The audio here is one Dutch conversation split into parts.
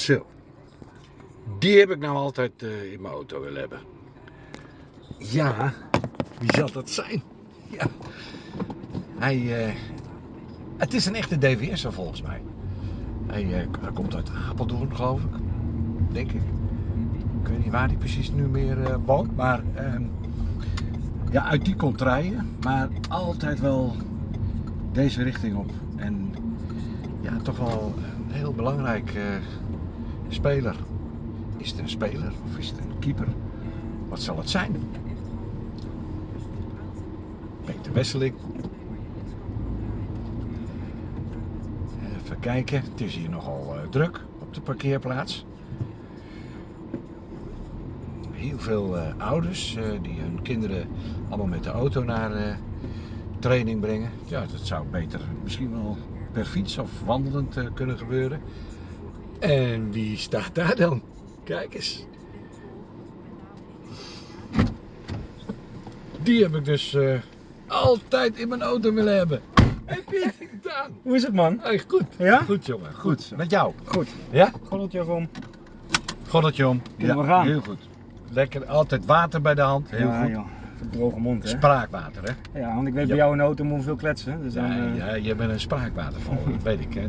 Zo. Die heb ik nou altijd eh, in mijn auto willen hebben. Ja, wie zal dat zijn? Ja. Hij, eh, het is een echte DVS'er volgens mij. Hij, eh, hij komt uit Apeldoorn geloof ik. Denk ik. Ik weet niet waar hij precies nu meer woont. Maar ehm, ja, uit die contraien. Maar altijd wel deze richting op. En ja, toch wel heel belangrijk speler. Is het een speler of is het een keeper? Wat zal het zijn? Peter Wesseling. Even kijken, het is hier nogal eh, druk op de parkeerplaats. Heel veel eh, ouders eh, die hun kinderen allemaal met de auto naar training brengen. Ja, dat zou beter misschien wel per fiets of wandelend kunnen gebeuren. En wie staat daar dan? Kijk eens. Die heb ik dus eh, altijd in mijn auto willen hebben. Heb je het gedaan? Hoe is het man? Hey, goed. Ja? Goed jongen. Goed. Goed. Met jou. Goed. Ja? Gordeltje om. Goddeltje om. Kunnen we gaan? Heel goed. Lekker. Altijd water bij de hand. Heel ja, goed. joh. Voor droge mond hè. Spraakwater hè. Ja, want ik weet Ja. bij jou in de auto moet veel kletsen. Dus dan, Ja, eh, ja, je bent een spraakwaterval, dat weet ik. Hè.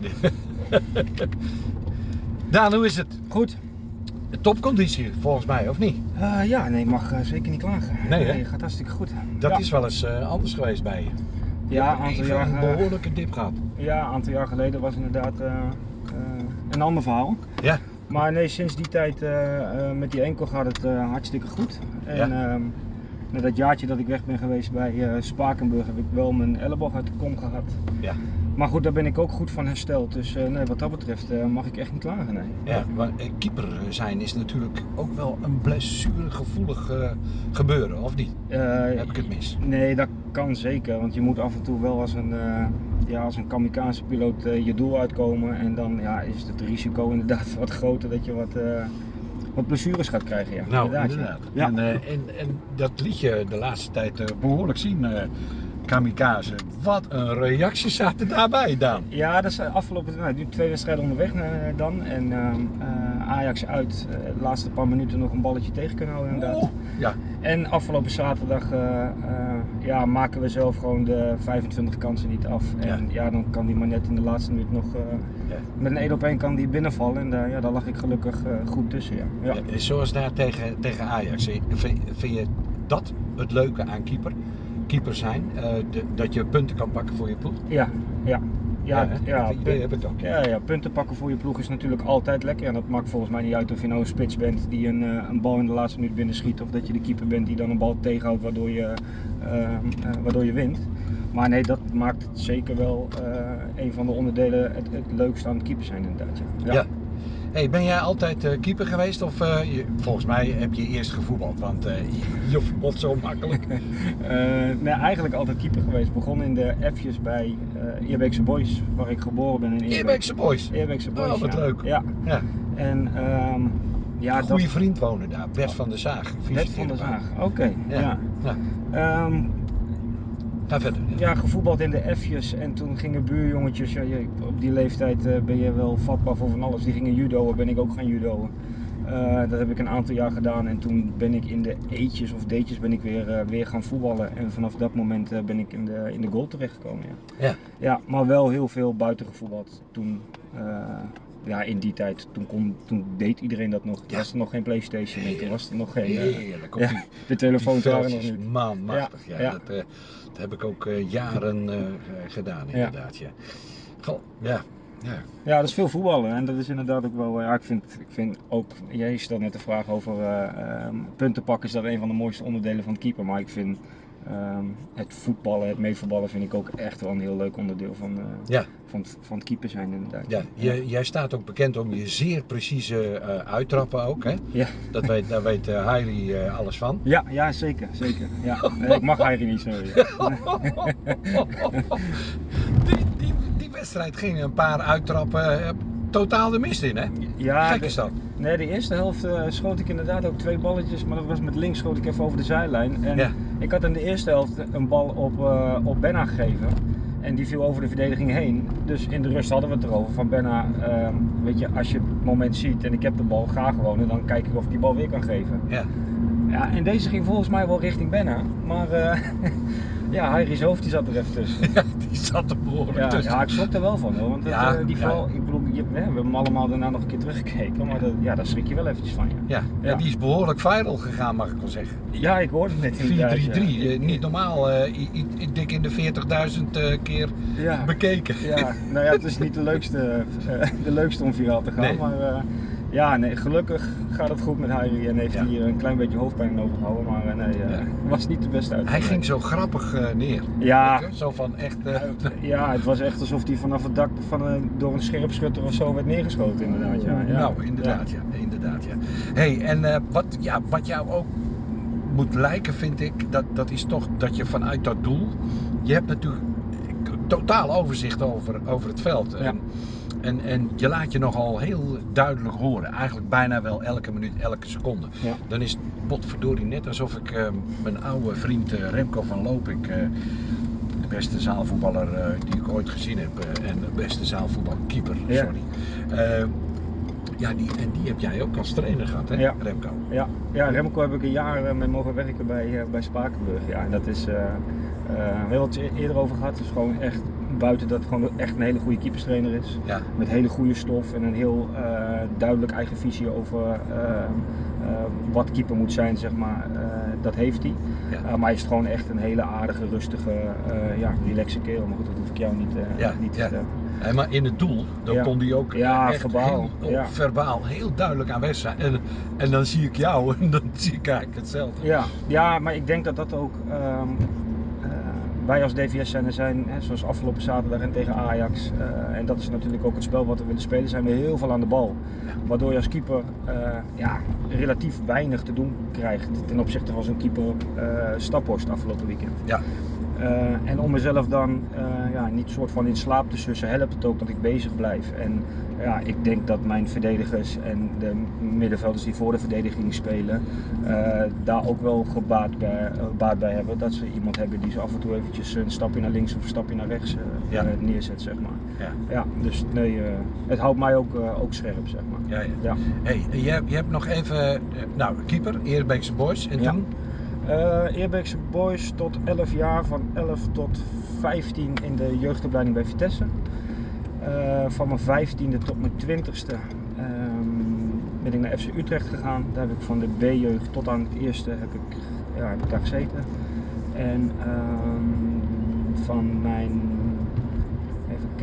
Daan, hoe is het? Goed. Topconditie volgens mij, of niet? Eh, ja, nee, mag eh, zeker niet klagen. Nee, hè? gaat hartstikke goed. Dat ja. is wel eens eh, anders geweest bij je. Ja, een aantal jaar, een eh, behoorlijke dip gehad. Ja, een aantal jaar geleden was inderdaad een ander verhaal. Ja. Maar nee, sinds die tijd met die enkel gaat het hartstikke goed. En ehm, na dat jaartje dat ik weg ben geweest bij Spakenburg heb ik wel mijn elleboog uit de kom gehad. Ja. Maar goed, daar ben ik ook goed van hersteld. Dus eh, nee, wat dat betreft eh, mag ik echt niet klagen. Nee. Ja, maar eh, keeper zijn is natuurlijk ook wel een blessuregevoelig gebeuren, of niet? Heb ik het mis? Nee, dat kan zeker. Want je moet af en toe wel als een, ja, als een kamikaze piloot je doel uitkomen. En dan ja, is het risico inderdaad wat groter dat je wat, wat blessures gaat krijgen. Ja. Nou, inderdaad. Ja. En, en, en dat liet je de laatste tijd eh, behoorlijk zien, Kamikaze. Wat een reacties zaten daarbij, Daan. Ja, dat is afgelopen nou, nu twee wedstrijden onderweg eh, dan. En ehm, eh, Ajax uit, eh, de laatste paar minuten nog een balletje tegen kunnen houden inderdaad. Oh, ja, En afgelopen zaterdag ja, maken we zelf gewoon de 25 kansen niet af. En ja, dan kan die maar net in de laatste minuut nog Ja. met een 1 op 1 kan die binnenvallen. En daar, ja, daar lag ik gelukkig goed tussen. Ja. Ja. Zoals daar tegen, tegen Ajax. Vind, vind je dat het leuke aan keeper? Keeper zijn, eh, de- dat je punten kan pakken voor je ploeg? Ja, ja. Ja, ja, dat idee punt- heb ik ook. ja, ja, punten pakken voor je ploeg is natuurlijk altijd lekker. En dat maakt volgens mij niet uit of je nou een spits bent die een, eh, een bal in de laatste minuut binnen schiet. Of dat je de keeper bent die dan een bal tegenhoudt waardoor je, eh, eh, waardoor je wint. Maar nee, dat maakt het zeker wel eh, een van de onderdelen het, het leukste aan het keeper zijn inderdaad. Ja. Ja. Hey, ben jij altijd eh, keeper geweest of eh, je, volgens mij heb je eerst gevoetbald, want eh, je, voetbalt zo makkelijk. Nee, eigenlijk altijd keeper geweest. Begon in de F'jes bij eh Eerbeekse Boys, waar ik geboren ben in Eerbeek. Eerbeekse boys. Eerbeekse Boys, Oh, wat ja. leuk. Ja, Ja. en ehm ja, Een goede dat... vriend wonen daar, Bert van der Zaag. Bert van der fysiotherapeut. Zaag, oké. Ja. Ehm, Ga verder. ja, gevoetbald in de F'jes en toen gingen buurjongetjes, ja, op die leeftijd eh, ben je wel vatbaar voor van alles, die gingen judoën, ben ik ook gaan judoën. Eh, dat heb ik een aantal jaar gedaan en toen ben ik in de E'tjes of D'tjes ben ik weer, eh, weer gaan voetballen en vanaf dat moment ben ik in de, in de goal terechtgekomen. Ja. Ja. ja, maar wel heel veel buiten gevoetbald toen. Ja, in die tijd, toen, kon, toen deed iedereen dat nog. Toen Ja. was er nog geen Playstation en toen was er nog geen... eh, Heerlijk. Op ja, die, de telefoons waren nog niet. Man, machtig. Ja, Ja. Dat, eh, dat heb ik ook eh, jaren gedaan inderdaad. Ja. Ja. ja. Ja, dat is veel voetballen en dat is inderdaad ook wel. Ja, ik vind, ik vind ook. Jij stelt net de vraag over eh, ehm, punten pakken, is dat een van de mooiste onderdelen van het keeper. Maar ik vind ehm, het voetballen, het meevoetballen, vind ik ook echt wel een heel leuk onderdeel van, eh, Ja. van, het- van het keeper zijn, inderdaad. Ja, jij, jij staat ook bekend om je zeer precieze eh, uittrappen ook. Hè? Ja. Dat weet, daar weet eh, alles van. Ja, ja, zeker, zeker. Ja. Ik mag eigenlijk niet zo. Die, die, die wedstrijd ging een paar uittrappen totaal de mist in, hè? Ja, Gek de- is dat. Nee, de eerste helft schoot ik inderdaad ook twee balletjes, maar dat was met links schoot ik even over de zijlijn. En Ja. Ik had in de eerste helft een bal op, eh op Benna gegeven. En die viel over de verdediging heen. Dus in de rust hadden we het erover van Benna, ehm, weet je, als je moment ziet en ik heb de bal, ga gewoon en dan kijk ik of ik die bal weer kan geven. Ja. Ja, en deze ging volgens mij wel richting Benna, maar eh ja, Heiris hoofd die zat er even tussen. ja, die zat er behoorlijk Ja, tussen. ja, ik schrok er wel van hoor, want dat, Ja, eh, die ja. ik bedoel, je, we hebben hem allemaal daarna nog een keer teruggekeken, maar dat, ja, daar schrik je wel eventjes van. Ja, Ja. Die is behoorlijk viral gegaan, mag ik wel zeggen. 4-3-3, ja ik hoorde het net inderdaad. ja. eh, niet normaal. eh, i- i- i- dik in de 40.000 eh, keer bekeken. Ja, nou ja, het is niet de leukste, eh, de leukste om viraal te gaan, Nee. maar eh, ja, nee, gelukkig gaat het goed met Harry en heeft Ja. hij hier een klein beetje hoofdpijn overgehouden, maar eh, nee, eh, Ja. was niet de beste uit. Hij ging zo grappig eh, neer. Ja. Je, Zo van echt. Ja, het was echt alsof hij vanaf het dak van een, door een scherpschutter of zo werd neergeschoten inderdaad. Ja, ja. Nou, inderdaad, ja. inderdaad, ja. hey, en wat, ja, wat jou ook moet lijken, vind ik, dat, dat is toch dat je vanuit dat doel, je hebt natuurlijk totaal overzicht over, over het veld. Ja. en, en je laat je nogal heel duidelijk horen, eigenlijk bijna wel elke minuut, elke seconde. Ja. Dan is het potverdorie net alsof ik eh, mijn oude vriend eh, Remco van Loopik, eh, de beste zaalvoetballer die ik ooit gezien heb, en de beste zaalvoetbalkeeper, Ja. sorry. Ja, die, en die heb jij ook als trainer gehad, hè, Ja. Remco? Ja, ja, Remco heb ik een jaar mee mogen werken bij, bij Spakenburg. Ja, en dat is, eh eh, we hebben het eerder over gehad, het is gewoon echt buiten dat het gewoon echt een hele goede keeperstrainer is. Ja. Met hele goede stof en een heel eh, duidelijk eigen visie over eh, eh, wat keeper moet zijn, zeg maar. Dat heeft hij. Ja. Maar hij is gewoon echt een hele aardige, rustige, ja, relaxe kerel. Maar goed, dat hoef ik jou niet, Ja, niet te ja. vertellen. Hey, maar in het doel, dan Ja. kon die ook Ja, echt verbaal, heel, ja. verbaal heel duidelijk aanwezig zijn. En, en dan zie ik jou en dan zie ik eigenlijk hetzelfde. Ja, ja, maar ik denk dat dat ook. ehm, eh, wij als DVS zijn er zijn, hè, zoals afgelopen zaterdag en tegen Ajax. eh, en dat is natuurlijk ook het spel wat we willen spelen, zijn we heel veel aan de bal. Waardoor je als keeper eh, ja, relatief weinig te doen krijgt ten opzichte van zo'n keeper eh Staphorst afgelopen weekend. Ja. Eh, en om mezelf dan eh, ja, niet soort van in slaap te sussen, helpt het ook dat ik bezig blijf. En ja, ik denk dat mijn verdedigers en de middenvelders die voor de verdediging spelen, eh, daar ook wel gebaat bij, baat bij hebben. Dat ze iemand hebben die ze af en toe eventjes een stapje naar links of een stapje naar rechts Ja. neerzet, zeg maar. Ja. Ja, dus nee, het houdt mij ook, ook scherp, zeg maar. Ja, ja. Ja. Hey, je, hebt- je hebt nog even, nou, keeper, Eerbeekse Boys. En toen? Eerbeekse Boys tot 11 jaar, van 11 tot 15 in de jeugdopleiding bij Vitesse. Eh, van mijn 15e tot mijn 20e ehm, ben ik naar FC Utrecht gegaan. Daar heb ik van de B-jeugd tot aan het eerste ja, heb ik daar gezeten. En ehm, van mijn,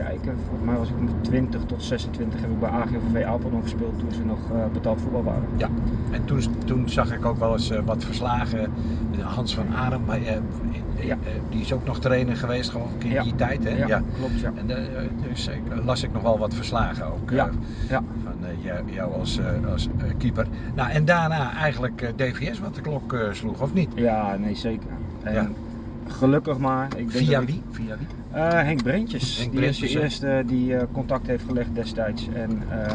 kijken, volgens mij was ik met 20 tot 26 heb ik bij AGVV Apeldoorn gespeeld toen ze nog eh, betaald voetbal waren. Ja. En toen, toen zag ik ook wel eens eh, wat verslagen. Hans van maar, eh, eh, Ja. eh, die is ook nog trainer geweest, geloof ik, in Ja. die tijd. Hè? Ja, klopt ja. En dus las ik nog wel wat verslagen ook. Ja, ja. Van jou, als, als keeper. Nou, en daarna eigenlijk DVS wat de klok sloeg, of niet? Ja, nee zeker. En Ja. Gelukkig maar. Ik denk Via wie? Via wie? Eh, Henk Brentjes. Henk die Brentjes, is de eerste die eh, contact heeft gelegd destijds. En eh,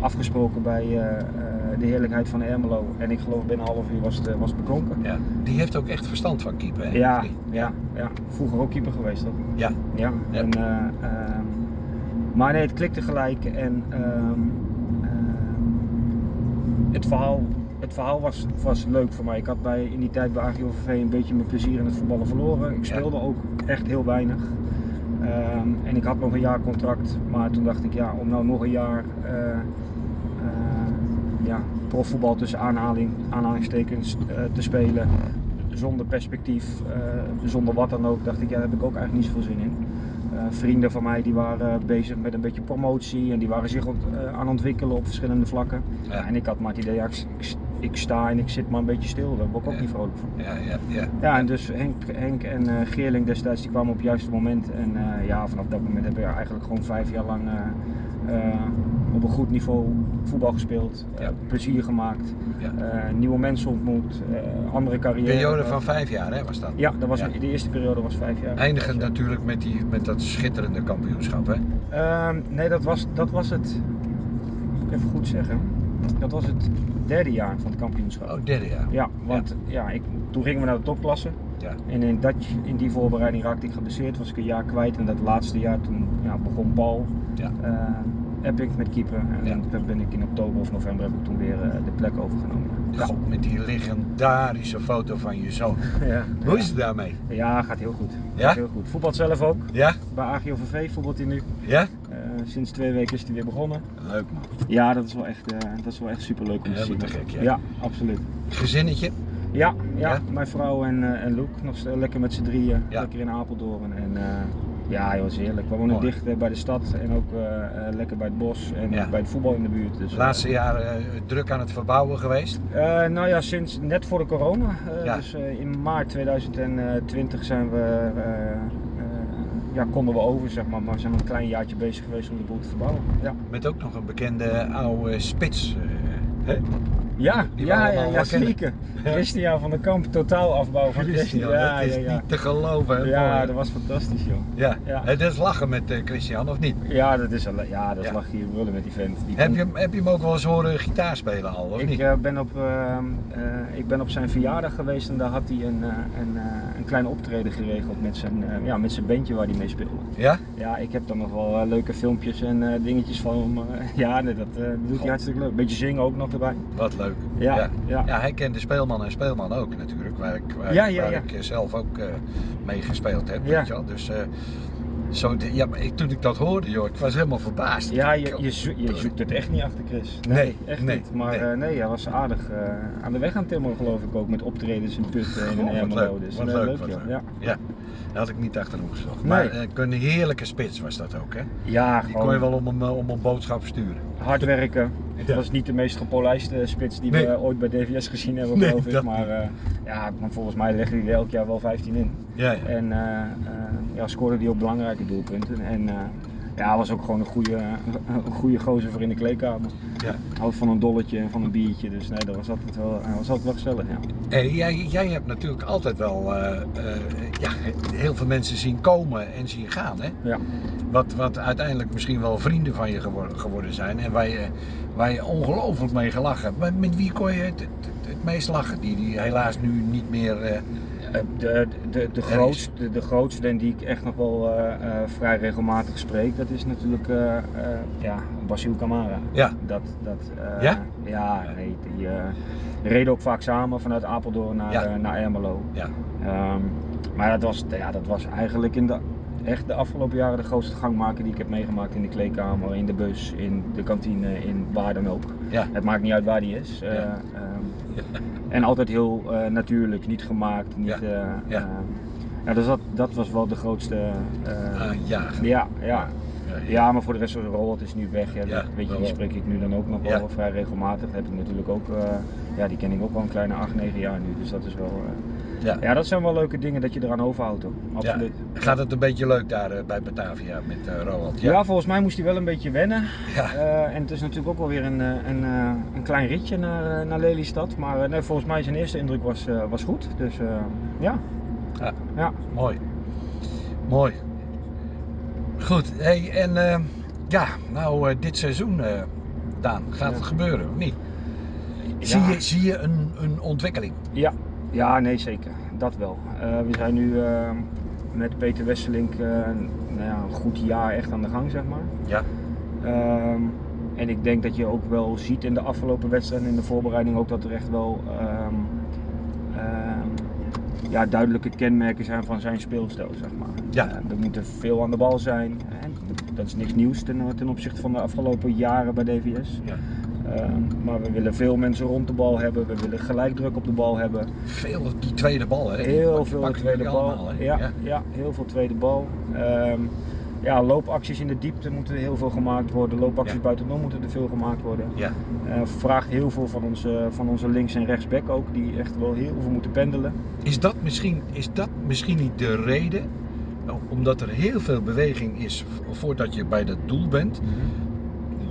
afgesproken bij de heerlijkheid van Ermelo. En ik geloof binnen een half uur was het, was het beklonken. Ja. Die heeft ook echt verstand van keeper. Hè? Ja, ja, ja, vroeger ook keeper geweest toch? Ja. Ja. Ja. En, eh, ehm, maar nee, het klikte gelijk en ehm, ehm, het verhaal, het verhaal was, was leuk voor mij. Ik had bij, in die tijd bij AGOVV een beetje mijn plezier in het voetballen verloren. Ik speelde ook echt heel weinig. Ehm, en ik had nog een jaar contract, maar toen dacht ik ja, om nou nog een jaar eh, ja, profvoetbal tussen aanhaling, aanhalingstekens eh, te spelen zonder perspectief, zonder wat dan ook, dacht ik ja, daar heb ik ook eigenlijk niet zoveel zin in. Vrienden van mij die waren bezig met een beetje promotie en die waren zich aan het ontwikkelen op verschillende vlakken. Ja. En ik had maar het idee, ja, ik, ik, sta en ik zit maar een beetje stil, daar word ik ook niet vrolijk van. Ja, ja, ja. Ja, en dus Henk, Henk en eh, Geerling destijds die kwamen op het juiste moment. En eh, ja, vanaf dat moment hebben we eigenlijk gewoon vijf jaar lang eh, op een goed niveau voetbal gespeeld. Ja. plezier gemaakt, nieuwe mensen ontmoet, andere carrière. Periode van vijf jaar hè, was dat? Ja, dat was, de eerste periode was vijf jaar. Eindigend natuurlijk met, die, met dat schitterende kampioenschap. Hè? Ehm, nee, dat was, dat was het, moet ik even goed zeggen, dat was het derde jaar van het kampioenschap. Oh, derde jaar. Ja, want ja. ik, toen gingen we naar de topklasse. Ja. En in, dat, in die voorbereiding raakte ik geblesseerd, was ik een jaar kwijt. En dat laatste jaar toen ja, begon Paul. Ja. Epic met keeper. En Ja. dan ben ik in oktober of november heb ik toen weer eh, de plek overgenomen. Ja. God, met die legendarische foto van je zoon. Ja. Hoe is het daarmee? Ja, gaat heel goed. Ja? Gaat heel goed. Voetbalt zelf ook. Ja? Bij AGOVV voetbalt hij nu. Ja? Eh, sinds twee weken is hij weer begonnen. Leuk man. Ja, dat is wel echt, eh, dat is wel echt super leuk om te zien. te gek, ja. ja, absoluut. Gezinnetje? Ja, ja, Ja? mijn vrouw en, eh, en Luc nog lekker met z'n drieën, Ja. lekker in Apeldoorn. En ja, joh, is heerlijk. We wonen dicht bij de stad en ook lekker bij het bos en Ja. bij het voetbal in de buurt. Dus, laatste jaren eh, druk aan het verbouwen geweest. nou ja, sinds net voor de corona. Ja. Dus in maart 2020 zijn we, ja, konden we over, zeg maar. Maar we zijn een klein jaartje bezig geweest om de boel te verbouwen. Ja, Met ook nog een bekende oude spits. eh, hè? ja, ja, ja, ja zeker. Christian van der Kamp, totaal afbouw van Christian. Ja, dat is ja, ja. niet te geloven. hè, Ja, mooi. dat was fantastisch joh. ja. ja. Het is lachen met eh, Christian, of niet? Ja, dat is, ja, dat is hier willen met die vent. Die Heb je, hem- heb je hem ook wel eens horen gitaar spelen al, of ik, niet? eh, ben op, eh, ik ben op zijn verjaardag geweest en daar had hij een, een, een klein optreden geregeld met zijn, eh, ja, met zijn bandje waar hij mee speelde. Ja? Ja, ik heb dan nog wel eh, leuke filmpjes en eh, dingetjes van hem. ja, dat doet hij hartstikke leuk. Beetje zingen ook nog erbij. Wat leuk. Ja, ja. ja. Ja, hij kende Speelman en Speelman ook natuurlijk, waar ik, waar, Ja, ik zelf ook mee gespeeld heb. Ja. Weet je wel? Dus zo, ja, maar ik, toen ik dat hoorde, joh, ik was helemaal verbaasd. Ja, je, je, zo- je zoekt het echt niet achter Chris. Nee, echt nee, niet. Maar nee. nee. nee, hij was aardig eh, aan de weg aan timmeren geloof ik ook. Met optredens in Putten en in Ermelo. leuk, Dus wat eh, leuk, leuk, leuk. Ja. Ja, dat had ik niet achterom gezocht. Nee. Maar eh, een heerlijke spits was dat ook, hè? ja, Die gewoon kon je wel om een, eh, om een boodschap sturen. hard werken. Het Ja. was niet de meest gepolijste spits die Nee. we ooit bij DVS gezien hebben Nee, geloof ik. Maar eh, ja, volgens mij legde hij er elk jaar wel 15 in. Ja, ja. En ja, scoorde hij ook belangrijke doelpunten. En ja, hij was ook gewoon een goede, een goede gozer voor in de kleedkamer. ja. Houdt van een dolletje en van een biertje. Dus nee, dat was altijd wel, was altijd wel gezellig. Ja. Hey, jij, jij hebt natuurlijk altijd wel eh, eh, ja, heel veel mensen zien komen en zien gaan, hè? Ja. Wat, wat uiteindelijk misschien wel vrienden van je geworden, geworden zijn en waar je, waar je ongelooflijk mee gelachen hebt. Maar met wie kon je het, het, het meest lachen? Die, die helaas nu niet meer. Eh, De, de, de, grootste, de grootste en die ik echt nog wel eh, eh, vrij regelmatig spreek, dat is natuurlijk eh, ja, Basil Camara. ja, Dat, dat, Ja? Ja, nee, die reden ook vaak samen vanuit Apeldoorn naar, Ja. naar Ermelo. ja, Ehm, maar dat was, ja, dat was eigenlijk in de, echt de afgelopen jaren de grootste gangmaker die ik heb meegemaakt in de kleedkamer, in de bus, in de kantine, in waar dan ook. ja. Het maakt niet uit waar die is. Eh, Ja. ehm, En altijd heel eh, natuurlijk, niet gemaakt. Niet, Ja. eh, Ja. eh, ja, dus dat, dat was wel de grootste. ja. ja, ja. Ja, Ja, maar voor de rest van Robert is nu weg. Ja, Ja, weet je, die spreek ik nu dan ook nog Ja. wel vrij regelmatig. Dat heb ik natuurlijk ook, ja, die ken ik ook al een kleine 8, 9 jaar nu. Dus dat is wel, Ja. ja, dat zijn wel leuke dingen dat je eraan overhoudt hoor. Absoluut. Gaat het een beetje leuk daar eh, bij Batavia met Roald? Ja. volgens mij moest hij wel een beetje wennen. Ja. Eh, en het is natuurlijk ook wel weer een, een, een klein ritje naar, naar Lelystad. Maar nee, volgens mij zijn eerste indruk was, was goed. Dus ja. Ja. ja. Mooi. Mooi. Goed, hey, en ja, nou dit seizoen, Daan, gaat het gebeuren of niet? Zie je, zie je een, een ontwikkeling? Ja, ja, nee zeker. Dat wel. Eh, we zijn nu eh, met Peter Wesselink eh, nou ja, een goed jaar echt aan de gang, zeg maar. Ja. Ehm, en ik denk dat je ook wel ziet in de afgelopen wedstrijden in de voorbereiding ook dat er echt wel ehm, ehm, ja, duidelijke kenmerken zijn van zijn speelstijl, zeg maar. Ja. Er moet er veel aan de bal zijn. En dat is niks nieuws ten, ten opzichte van de afgelopen jaren bij DVS. Ja. Ehm, maar we willen veel mensen rond de bal hebben. We willen gelijkdruk op de bal hebben. Veel die tweede bal, hè? Heel pak- veel tweede bal. allemaal, ja, ja. heel veel tweede bal. Ehm, ja, loopacties in de diepte moeten er heel veel gemaakt worden. Loopacties Ja. buitenom moeten er veel gemaakt worden. Ja. Eh, vraagt heel veel van onze, van onze links- en rechtsback ook, die echt wel heel veel moeten pendelen. Is dat misschien, is dat misschien niet de reden? Omdat er heel veel beweging is vo- voordat je bij dat doel bent,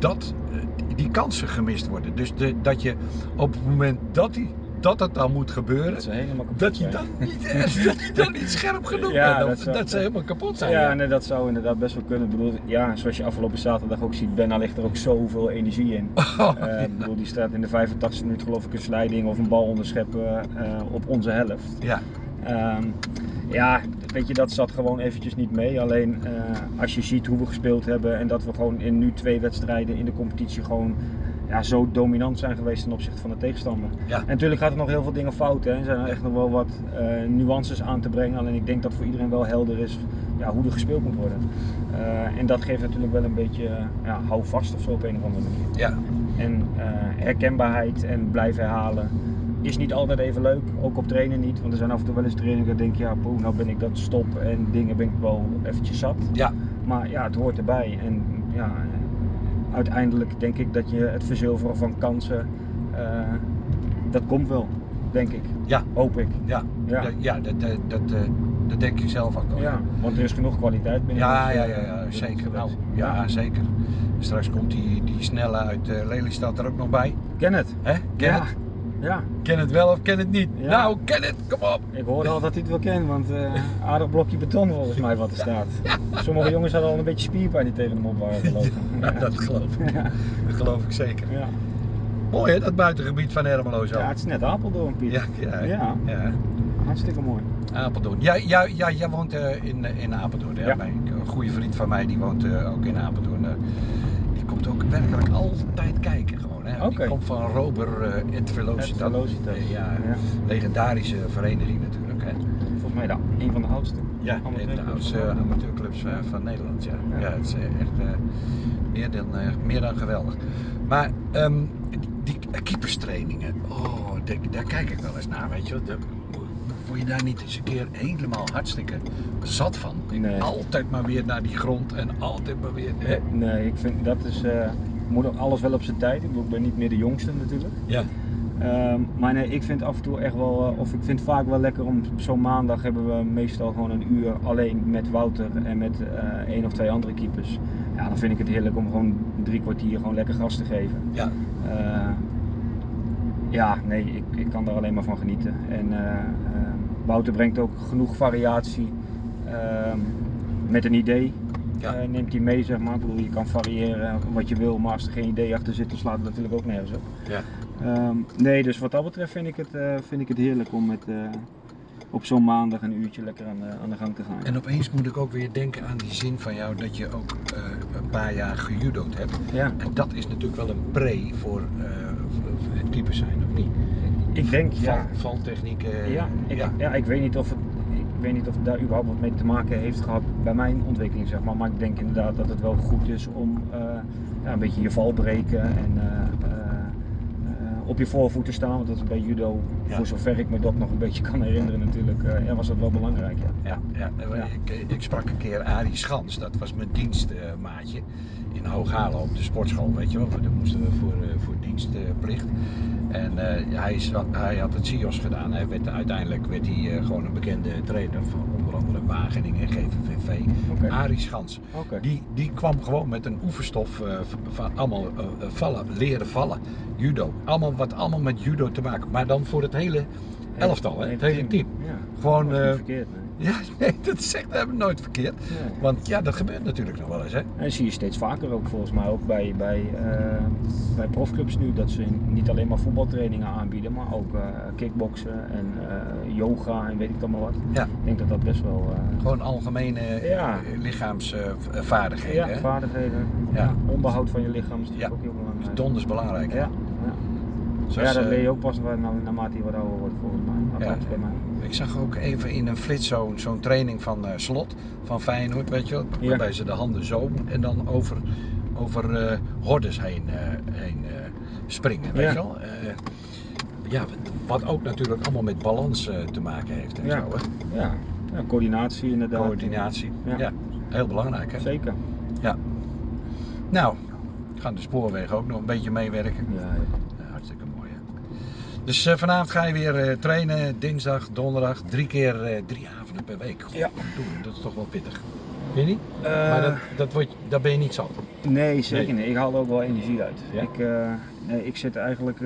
dat eh, die kansen gemist worden. Dus de, dat je op het moment dat, die, dat het dan moet gebeuren, Dat ze helemaal kapot dat je dan niet, dat je dan niet scherp genoeg Ja, bent. dat zou- dat ze helemaal kapot zijn. Ja, ja. nee, dat zou inderdaad best wel kunnen. Ik bedoel, ja, zoals je afgelopen zaterdag ook ziet, Benna ligt er ook zoveel energie in. Oh, ik bedoel, die staat in de 85 minuut geloof ik een sliding of een bal onderscheppen eh, op onze helft. ja. Ehm, Ja, weet je, dat zat gewoon eventjes niet mee. Alleen eh, als je ziet hoe we gespeeld hebben en dat we gewoon in nu twee wedstrijden in de competitie gewoon ja, zo dominant zijn geweest ten opzichte van de tegenstander. Ja. En natuurlijk gaat er nog heel veel dingen fout. Hè. Er zijn er echt nog wel wat eh, nuances aan te brengen. Alleen ik denk dat voor iedereen wel helder is ja, hoe er gespeeld moet worden. Eh, en dat geeft natuurlijk wel een beetje ja, houvast of zo op een of andere manier. Ja, En herkenbaarheid en blijven herhalen is niet altijd even leuk. Ook op trainen niet. Want er zijn af en toe wel eens trainingen dat denk, ja, poeh, nou ben ik dat stop en dingen ben ik wel eventjes zat. ja, Maar ja, het hoort erbij. En ja, uiteindelijk denk ik dat je het verzilveren van kansen, eh, dat komt wel, denk ik. ja, Hoop ik. ja. Ja. Ja, ja dat, dat, dat, eh, dat denk ik zelf ook wel. Ja, want er is genoeg kwaliteit binnen. Ja, ons, ja, eh, ja, ja, binnen zeker. bedrijf. ja, zeker. Straks komt die, die snelle uit Lelystad er ook nog bij. Ken het. Hè? Ken ja. het? Ja, Ken het wel of ken het niet? Ja. Nou, ken het, kom op! ik hoorde al dat hij het wel kent, want eh aardig blokje beton volgens mij wat er staat. Sommige jongens hadden al een beetje spierpijn die tegen hem op waren gelopen. Ja, dat geloof ik. Dat geloof ik zeker. Ja. Mooi hè, dat buitengebied van Ermelo zo. ja, het is net Apeldoorn, Piet. ja, ja, Ja. Hartstikke mooi. Apeldoorn. Ja, ja, jij woont eh, in, eh, in Apeldoorn. Hè? Ja. Mijn- Een goede vriend van mij die woont ook in Apeldoorn. Die komt ook werkelijk altijd kijken gewoon. Die komt van Rober uh, et Velocitas. Et. Eh, ja, Ja. legendarische vereniging natuurlijk. Hè? Volgens mij de, een van de oudste. Ja, een de amateurclubs oudste van Nederland. amateurclubs eh, van Nederland. Ja, ja. Ja. het is eh, echt eh, meer, dan, eh, meer dan geweldig. Maar ehm, die keeperstrainingen, oh, daar, daar kijk ik wel eens naar, weet je. wel. De, word je daar niet eens een keer helemaal hartstikke zat van? Nee. Altijd maar weer naar die grond en altijd maar weer. Hè? Nee, ik vind dat is. eh moet ook alles wel op zijn tijd. Ik bedoel, ik ben niet meer de jongste natuurlijk. Ja. Ehm, maar nee, ik vind af en toe echt wel, eh, of ik vind het vaak wel lekker om zo'n maandag hebben we meestal gewoon een uur alleen met Wouter en met eh één of twee andere keepers. Ja, dan vind ik het heerlijk om gewoon drie kwartier gewoon lekker gas te geven. Ja. Eh, ja, nee, ik, ik kan daar alleen maar van genieten. En Wouter brengt ook genoeg variatie ehm, met een idee. Ja. eh, neemt hij mee, zeg maar. Ik bedoel, je kan variëren wat je wil, maar als er geen idee achter zit, dan slaat het natuurlijk ook nergens op. Ja. Ehm, nee, dus wat dat betreft vind ik het, eh, vind ik het heerlijk om met, eh, op zo'n maandag een uurtje lekker aan de, aan de gang te gaan. En opeens moet ik ook weer denken aan die zin van jou dat je ook eh, een paar jaar gejudo'd hebt. Ja, En dat is natuurlijk wel een pre voor, eh, het keeper zijn, of niet? ik denk, ja, Val, valtechnieken. ja, ik, ja. ja. ik weet niet of het, ik weet niet of het daar überhaupt wat mee te maken heeft gehad bij mijn ontwikkeling, zeg maar. Maar ik denk inderdaad dat het wel goed is om eh, ja, een beetje je val breken en eh, eh, op je voorvoeten staan. Want dat is bij judo, Ja. voor zover ik me dat nog een beetje kan herinneren natuurlijk, ja, was dat wel belangrijk. Ja. Ja, ja. Ik, ik sprak een keer Arie Schans, dat was mijn dienstmaatje in Hooghalen op de sportschool, weet je wel. Daar moesten we voor, voor dienstplicht. En eh, hij, is- hij had het CIOS gedaan. Hij werd, uiteindelijk werd hij eh, gewoon een bekende trainer van onder andere Wageningen en GVVV. Oké. Arie Schans. Die, die kwam gewoon met een oefenstof eh, van allemaal vallen, leren vallen, judo. Allemaal wat allemaal met judo te maken, maar dan voor het hele elftal, hè? het hele team. Ja. Gewoon, verkeerd. Ja, nee, dat echt hebben nooit verkeerd. Nee. Want ja, dat gebeurt natuurlijk nog wel eens, hè? En dat zie je steeds vaker ook volgens mij ook bij, bij, eh, bij profclubs nu dat ze niet alleen maar voetbaltrainingen aanbieden, maar ook eh kickboksen en eh, yoga en weet ik dan maar wat. Ja. Ik denk dat dat best wel Gewoon algemene Ja. lichaamsvaardigheden. ja, hè? vaardigheden, Ja. onderhoud van je lichaam is natuurlijk Ja. ook heel belangrijk. Donders belangrijk. hè? Ja. Zoals, ja, dat eh, leer je ook pas na- na- naarmate je wat ouder wordt volgens mij. Ja. bij mij. Ik zag ook even in een flits zo'n training van eh, Slot, van Feyenoord, weet je wel. Ja. Waarbij ze de handen zo en dan over, over eh, hordes heen, eh, heen eh, springen, weet je wel. Eh, ja, wat- ook natuurlijk allemaal met balans eh, te maken heeft en Ja. zo, hè. Ja. ja, coördinatie inderdaad. Coördinatie. Ja. Ja. heel belangrijk, hè. Zeker. Ja. Nou, gaan de spoorwegen ook nog een beetje meewerken. Ja, ja. Ja, hartstikke mooi. Hè? Dus eh, vanavond ga je weer eh, trainen, dinsdag, donderdag, drie keer eh, drie avonden per week. Ja. Doe, dat is toch wel pittig. Vind je niet? Maar dat, dat, wordt, dat ben je niet zat. Nee, zeker Nee. niet. Ik haal er ook wel energie uit. Ja? Ik, nee, ik zit eigenlijk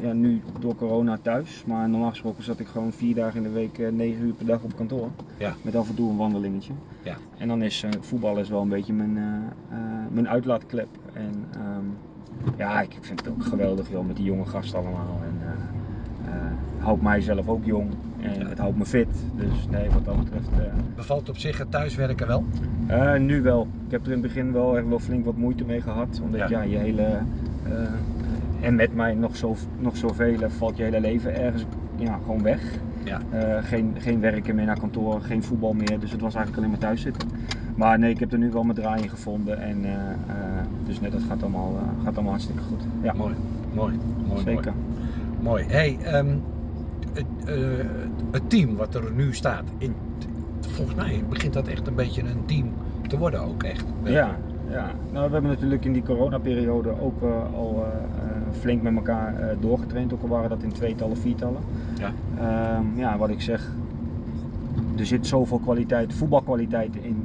ja, nu door corona thuis, maar normaal gesproken zat ik gewoon vier dagen in de week, negen uur per dag op kantoor. Ja. Met af en toe een wandelingetje. Ja. En dan is voetbal is wel een beetje mijn, mijn uitlaatklep. En ehm, ja, ik vind het ook geweldig joh, met die jonge gasten allemaal. En, eh, houdt mijzelf ook jong. En het houdt me fit. Dus nee, wat dat betreft. eh, Bevalt op zich het thuiswerken wel? nu wel. Ik heb er in het begin wel echt wel flink wat moeite mee gehad. Omdat Ja. ja, je hele. en met mij nog, zo, nog zoveel valt je hele leven ergens ja, gewoon weg. Ja. Geen, geen werken meer naar kantoor, geen voetbal meer. Dus het was eigenlijk alleen maar thuis zitten. Maar nee, ik heb er nu wel mijn draai in gevonden. En, eh, eh, dus nee, dat gaat allemaal, eh, gaat allemaal hartstikke goed. Ja, Mooi, mooi, mooi. zeker. Mooi. Hey, ehm, het, het team wat er nu staat, in, volgens mij begint dat echt een beetje een team te worden ook echt. Ja, ja. Nou, we hebben natuurlijk in die coronaperiode ook al flink met elkaar doorgetraind. Ook al waren dat in tweetallen, viertallen. Ja. Ehm, ja, wat ik zeg, er zit zoveel kwaliteit, voetbalkwaliteit in,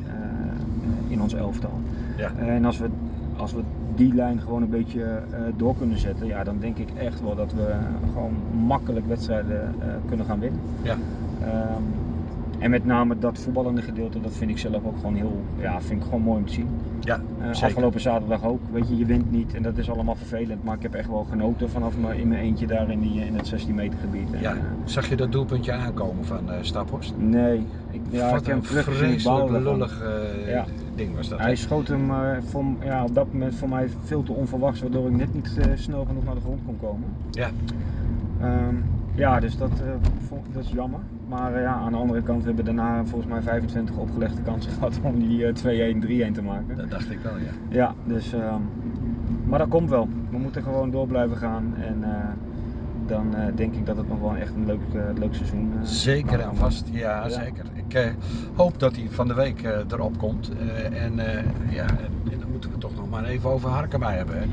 in ons elftal. Ja. En als we, als we die lijn gewoon een beetje eh, door kunnen zetten, ja, dan denk ik echt wel dat we gewoon makkelijk wedstrijden eh, kunnen gaan winnen. Ja. Ehm, en met name dat voetballende gedeelte, dat vind ik zelf ook gewoon heel, ja, vind ik gewoon mooi om te zien. Ja, Eh, afgelopen zaterdag ook, weet je, je wint niet en dat is allemaal vervelend, maar ik heb echt wel genoten vanaf me, in mijn eentje daar in, die, in het 16 meter gebied. En, Ja, eh, zag je dat doelpuntje aankomen van eh Staphorst? nee, ik, ja, Wat ik een vreselijk lullig eh, Ja. ding was dat. Hij schoot hem eh, voor, ja, op dat moment voor mij veel te onverwachts, waardoor ik net niet eh, snel genoeg naar de grond kon komen. Ja. Ehm, ja, dus dat, eh, vond- dat is jammer. Maar eh, ja, aan de andere kant hebben we daarna volgens mij 25 opgelegde kansen gehad om die eh, 2-1, 3-1 te maken. Dat dacht ik wel, ja. Ja, dus, ehm, maar dat komt wel. We moeten gewoon door blijven gaan en eh, dan eh, denk ik dat het nog wel echt een leuk, eh, leuk seizoen eh, Zeker en vast, ja, Ja. zeker. Ik eh, hoop dat hij van de week eh, erop komt. Eh, en eh, ja, maar even over Harkema hebben. Hè?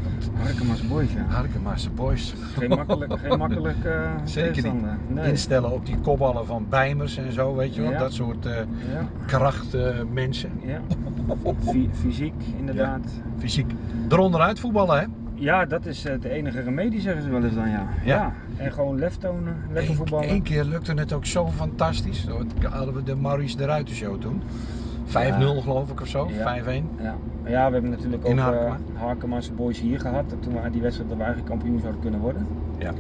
Harkema's boys, ja. Harkema's boys. Geen makkelijk, geen makkelijk eh Zeker niet. tegenstander. Nee. Instellen op die kopballen van Bijmers en zo, weet je wel. Ja. Dat soort eh Ja, krachtmensen. ja. Fy- fysiek, inderdaad. Fysiek. Eronderuit voetballen, hè? Ja, dat is de enige remedie, zeggen ze wel eens dan, ja. Ja. En gewoon lef tonen, lekker voetballen. Eén keer lukte het ook zo fantastisch. Toen hadden we de Maurice de Ruiter show toen. 5-0 geloof ik of zo, Ja. 5-1. Ja. Ja, we hebben natuurlijk ook eh, Harkema. Harkema's boys hier gehad. Toen we die wedstrijd dat we eigenlijk kampioen zouden kunnen worden. Ja.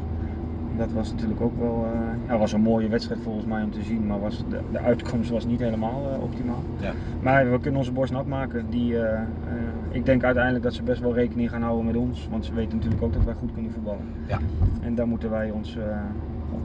Dat was natuurlijk ook wel eh, ja, was een mooie wedstrijd volgens mij om te zien, maar was de, de uitkomst was niet helemaal eh, optimaal. Ja. Maar we kunnen onze borst nat maken. Die, ik denk uiteindelijk dat ze best wel rekening gaan houden met ons, want ze weten natuurlijk ook dat wij goed kunnen voetballen. Ja. En daar moeten wij ons,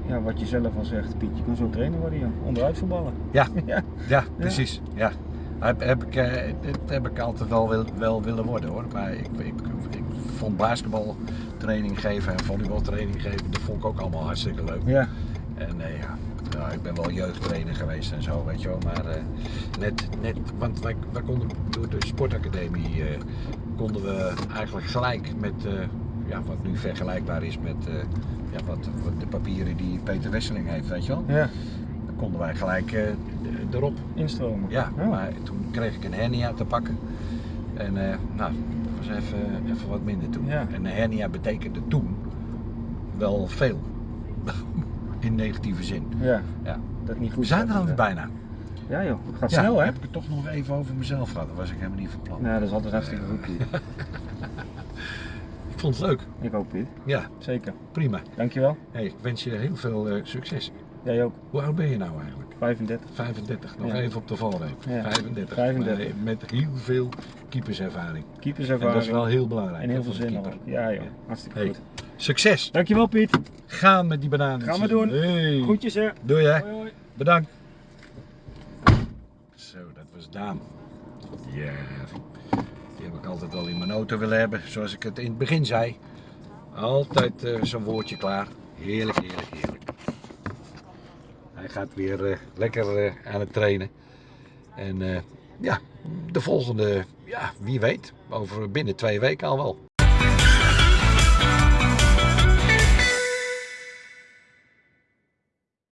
ja, wat je zelf al zegt, Piet, je kan zo trainer worden, joh. onderuit voetballen. Ja. ja. Ja, precies. Ja. Heb, heb ik, eh, heb ik altijd wel, wil, wel willen worden hoor. Maar ik, ik, ik vond basketbaltraining geven en volleybaltraining geven, dat vond ik ook allemaal hartstikke leuk. ja. En eh, ja, nou, ik ben wel jeugdtrainer geweest en zo, weet je wel. Maar eh, net, net, want wij, wij konden door de sportacademie konden we eigenlijk gelijk met, ja, wat nu vergelijkbaar is met ja, wat, wat de papieren die Peter Wesseling heeft, weet je wel. ja. Konden wij gelijk eh, erop. instromen. Ja, maar toen kreeg ik een hernia te pakken. En eh, nou, dat was even, even wat minder toen. Ja. En een hernia betekende toen wel veel. In negatieve zin. Ja. Ja. Dat niet goed We zijn er alweer bijna. Ja joh, het gaat Ja, snel hè? Heb ik het toch nog even over mezelf gehad. Dat was ik helemaal niet van plan. Nee, dat is altijd hartstikke goed. Piet. Ik vond het leuk. Ik ook Piet, Ja, zeker. prima. Dankjewel. Hey, ik wens je heel veel eh, succes. Jij ook. Hoe oud ben je nou eigenlijk? 35. 35. Nog Ja. even op de valreep. Ja. 35. 35. Maar met heel veel keeperservaring. En Keeperservaring. dat is wel heel belangrijk. En heel veel zin erop. Ja joh, hartstikke Hey. goed. Succes! Dankjewel Piet. Gaan met die bananen. Gaan we doen. Hey. Groetjes hè. Doei hè. Hoi, hoi. Bedankt. Zo, dat was Daan. Ja, die heb ik altijd wel in mijn auto willen hebben. Zoals ik het in het begin zei. Altijd eh, zo'n woordje klaar. Heerlijk, heerlijk, heerlijk. Hij gaat weer eh, lekker eh, aan het trainen. En eh, ja, de volgende, ja, wie weet, over binnen twee weken al wel.